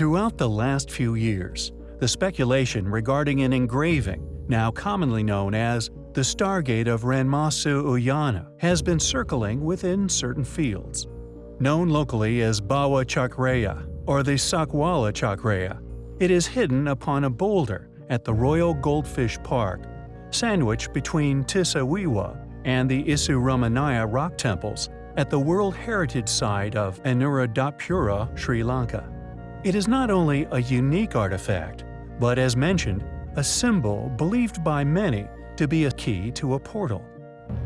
Throughout the last few years, the speculation regarding an engraving, now commonly known as the Stargate of Ranmasu Uyana, has been circling within certain fields. Known locally as Bawa Chakraya or the Sakwala Chakraya, it is hidden upon a boulder at the Royal Goldfish Park, sandwiched between Tisawewa and the Isurumuniya rock temples at the World Heritage Site of Anuradhapura, Sri Lanka. It is not only a unique artifact, but as mentioned, a symbol believed by many to be a key to a portal.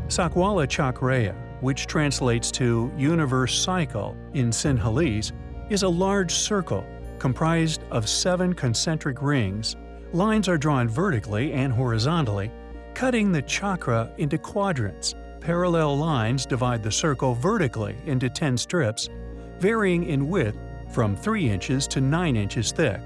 Sakwala Chakraya, which translates to universe cycle in Sinhalese, is a large circle comprised of seven concentric rings. Lines are drawn vertically and horizontally, cutting the chakra into quadrants. Parallel lines divide the circle vertically into 10 strips, varying in width from 3 inches to 9 inches thick.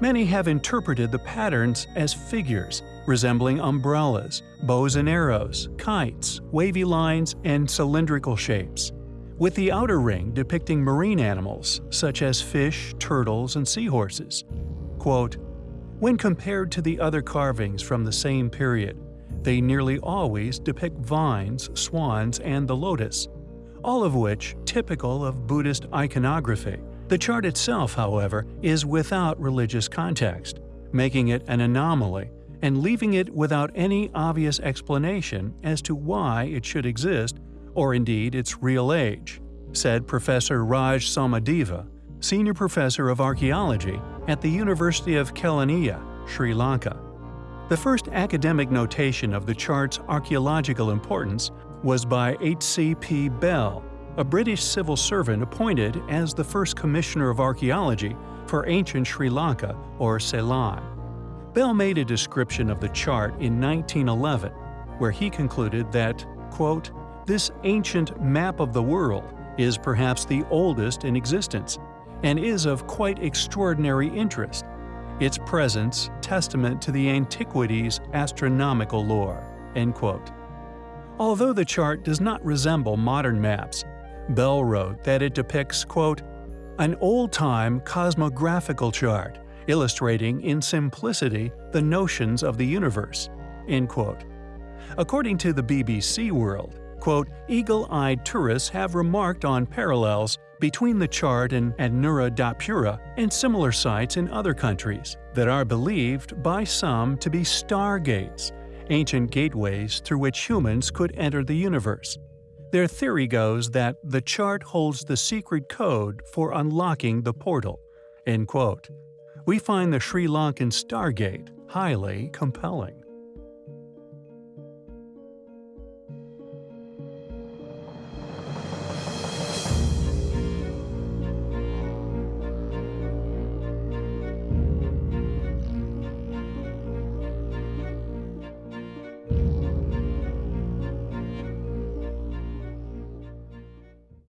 Many have interpreted the patterns as figures resembling umbrellas, bows and arrows, kites, wavy lines, and cylindrical shapes, with the outer ring depicting marine animals such as fish, turtles, and seahorses. Quote, when compared to the other carvings from the same period, they nearly always depict vines, swans, and the lotus, all of which typical of Buddhist iconography. The chart itself, however, is without religious context, making it an anomaly and leaving it without any obvious explanation as to why it should exist or indeed its real age, said Professor Raj Somadeva, Senior Professor of Archaeology at the University of Kelaniya, Sri Lanka. The first academic notation of the chart's archaeological importance was by H.C.P. Bell, a British civil servant appointed as the first Commissioner of Archaeology for ancient Sri Lanka or Ceylon. Bell made a description of the chart in 1911, where he concluded that, quote, this ancient map of the world is perhaps the oldest in existence and is of quite extraordinary interest, its presence testament to the antiquity's astronomical lore." End quote. Although the chart does not resemble modern maps, Bell wrote that it depicts, quote, an old-time cosmographical chart illustrating in simplicity the notions of the universe. End quote. According to the BBC World, quote, eagle-eyed tourists have remarked on parallels between the chart and Anuradhapura and similar sites in other countries that are believed by some to be stargates, ancient gateways through which humans could enter the universe. Their theory goes that the chart holds the secret code for unlocking the portal. End quote. We find the Sri Lankan Stargate highly compelling.